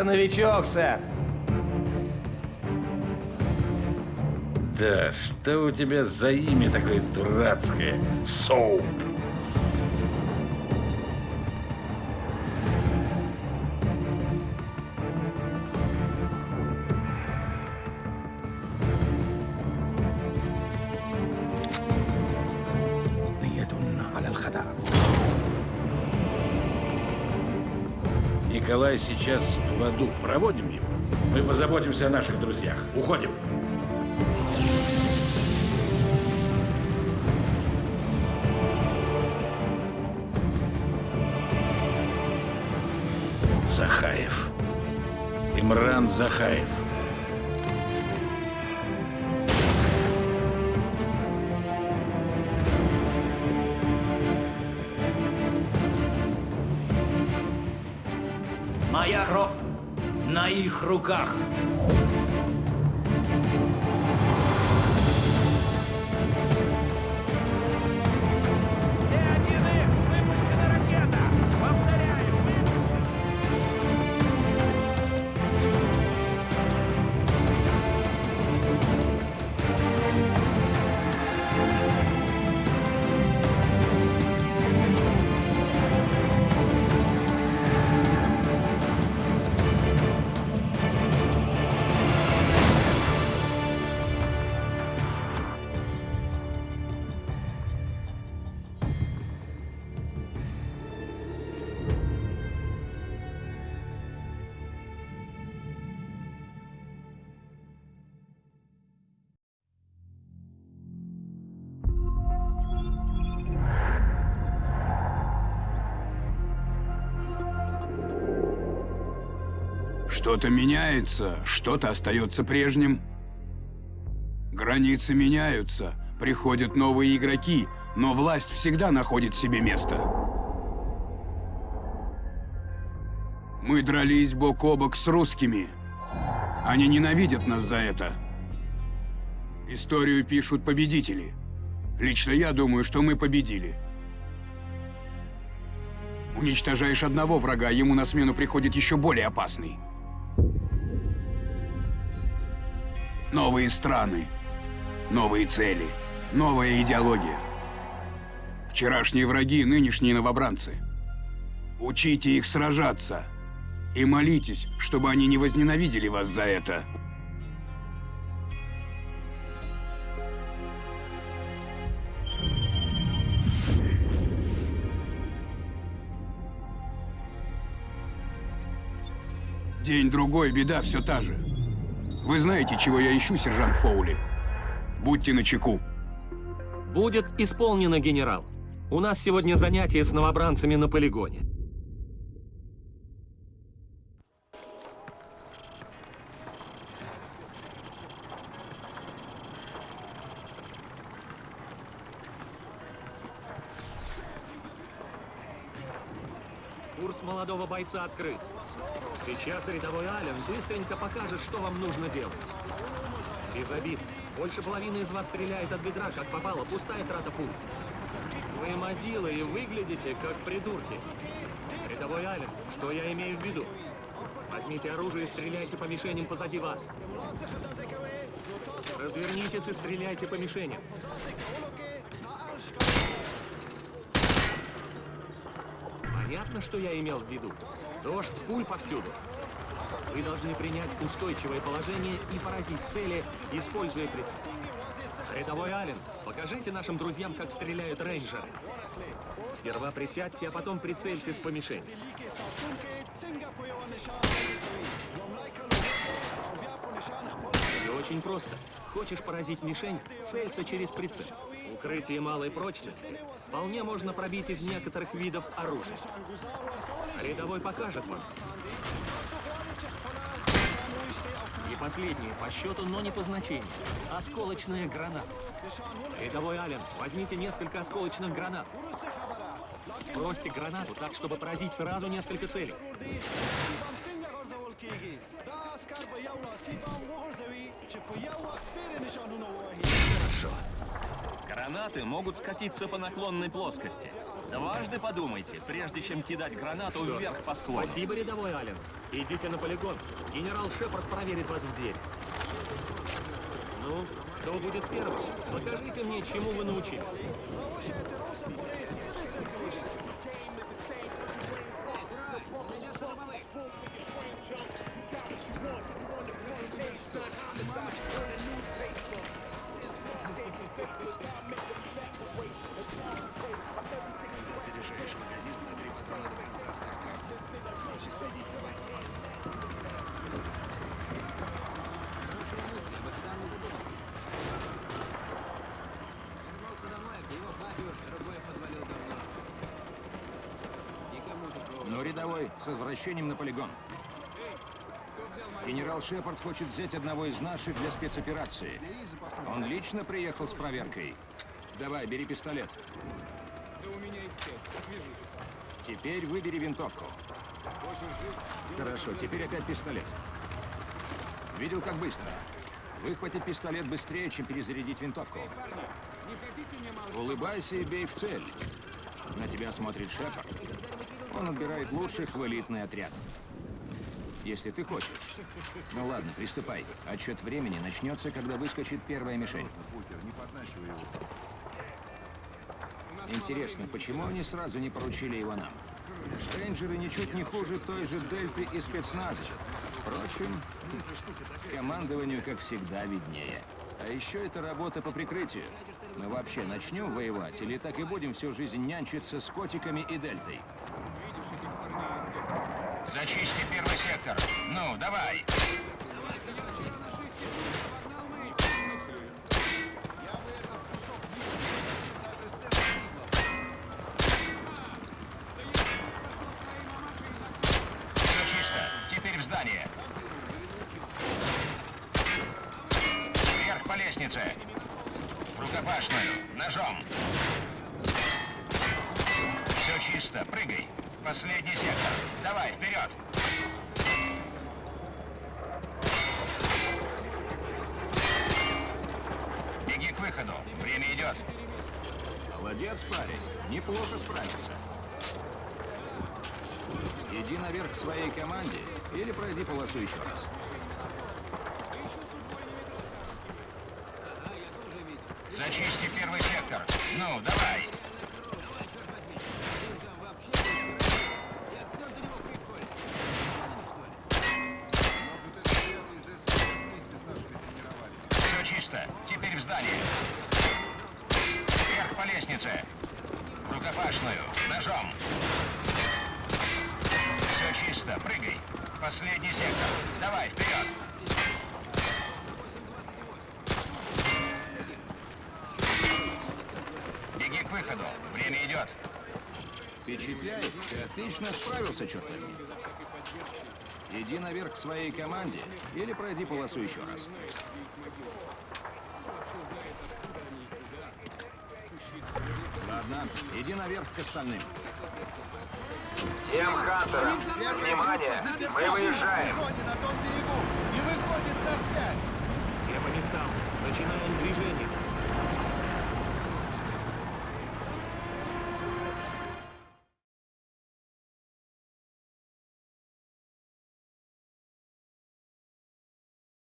Это новичок, сэр. Да, что у тебя за имя такое дурацкое? Соуп. Николай сейчас в аду. Проводим его. Мы позаботимся о наших друзьях. Уходим. Захаев. Имран Захаев. Моя кровь на их руках. Что-то меняется, что-то остается прежним. Границы меняются, приходят новые игроки, но власть всегда находит себе место. Мы дрались бок о бок с русскими. Они ненавидят нас за это. Историю пишут победители. Лично я думаю, что мы победили. Уничтожаешь одного врага, ему на смену приходит еще более опасный. Новые страны, новые цели, новая идеология. Вчерашние враги, нынешние новобранцы. Учите их сражаться. И молитесь, чтобы они не возненавидели вас за это. День-другой, беда все та же. Вы знаете, чего я ищу, сержант Фоули? Будьте начеку. Будет исполнено, генерал. У нас сегодня занятие с новобранцами на полигоне. Курс молодого бойца открыт. Сейчас рядовой Ален быстренько покажет, что вам нужно делать. Без обид. Больше половины из вас стреляет от бедра, как попало, пустая трата пульс. Вы мазилы и выглядите как придурки. Рядовой Ален, что я имею в виду? Возьмите оружие и стреляйте по мишеням позади вас. Развернитесь и стреляйте по мишеням. Понятно, что я имел в виду? Дождь пуль повсюду. Вы должны принять устойчивое положение и поразить цели, используя прицел. Рядовой Ален, покажите нашим друзьям, как стреляют рейнджеры. Сперва присядьте, а потом прицельтесь по мишени. Все очень просто. Хочешь поразить мишень, целься через прицел. Укрытие малой прочности вполне можно пробить из некоторых видов оружия. Рядовой покажет вам. И последнее по счету, но не по значению. Осколочная граната. Рядовой Ален, возьмите несколько осколочных гранат. Бросьте гранату так, чтобы поразить сразу несколько целей. Гранаты могут скатиться по наклонной плоскости. Дважды подумайте, прежде чем кидать гранату вверх по склону. Спасибо, рядовой Ален. Идите на полигон. Генерал Шепард проверит вас в дверь. Ну, кто будет первым? Покажите мне, чему вы научились. Рядовой, с возвращением на полигон. Генерал Шепард хочет взять одного из наших для спецоперации. Он лично приехал с проверкой. Давай, бери пистолет. Теперь выбери винтовку. Хорошо, теперь опять пистолет. Видел, как быстро? Выхватить пистолет быстрее, чем перезарядить винтовку. Улыбайся и бей в цель. На тебя смотрит Шепард. Он отбирает лучших в элитный отряд. Если ты хочешь. Ну ладно, приступай. Отчет времени начнется, когда выскочит первая мишень. Интересно, почему они сразу не поручили его нам? Рейнджеры ничуть не хуже той же Дельты и спецназа. Впрочем, командованию, как всегда, виднее. А еще это работа по прикрытию. Мы вообще начнем воевать или так и будем всю жизнь нянчиться с котиками и Дельтой? Зачисти первый сектор. Ну, давай. Здание. Вверх по лестнице. В рукопашную. Ножом. Все чисто. Прыгай. Последний сектор. Давай, вперед. Беги к выходу. Время идет. Молодец, парень. Неплохо справился. Иди наверх к своей команде или пройди полосу еще раз. Зачисти первый сектор. Ну, давай. Все чисто. Теперь в здание. Вверх по лестнице. Рукопашную. Ножом. Все чисто. Прыгай. Последний сектор. Давай, вперед. Беги к выходу. Время идет. Впечатляет. Ты отлично справился, черт возьми. Иди наверх к своей команде или пройди полосу еще раз. Ладно, иди наверх к остальным. Всем хантерам, внимание, мы выезжаем. Зоне на том берегу! Не выходит на связь! Все по местам. Начинаем движение.